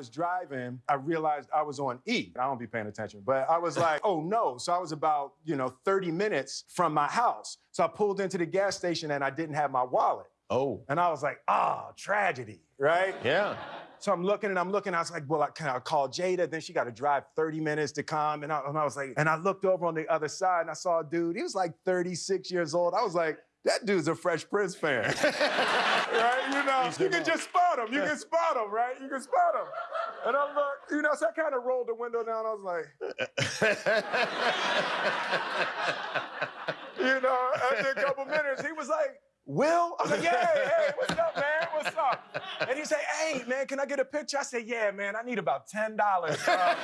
was driving, I realized I was on E. I don't be paying attention, but I was like, oh no. So I was about, you know, 30 minutes from my house. So I pulled into the gas station and I didn't have my wallet. Oh. And I was like, ah, tragedy, right? Yeah. So I'm looking and I'm looking. I was like, well, I, can I call Jada? Then she got to drive 30 minutes to come. And I, and I was like, and I looked over on the other side and I saw a dude. He was like 36 years old. I was like, that dude's a Fresh Prince fan. right? You know, you can just spot him. You can spot him, right? You can spot him. And I'm like, you know, so I kind of rolled the window down. I was like, you know, after a couple minutes, he was like, Will? I'm like, yeah, hey, what's up, man? What's up? And he said, hey, man, can I get a picture? I said, yeah, man, I need about $10. Uh,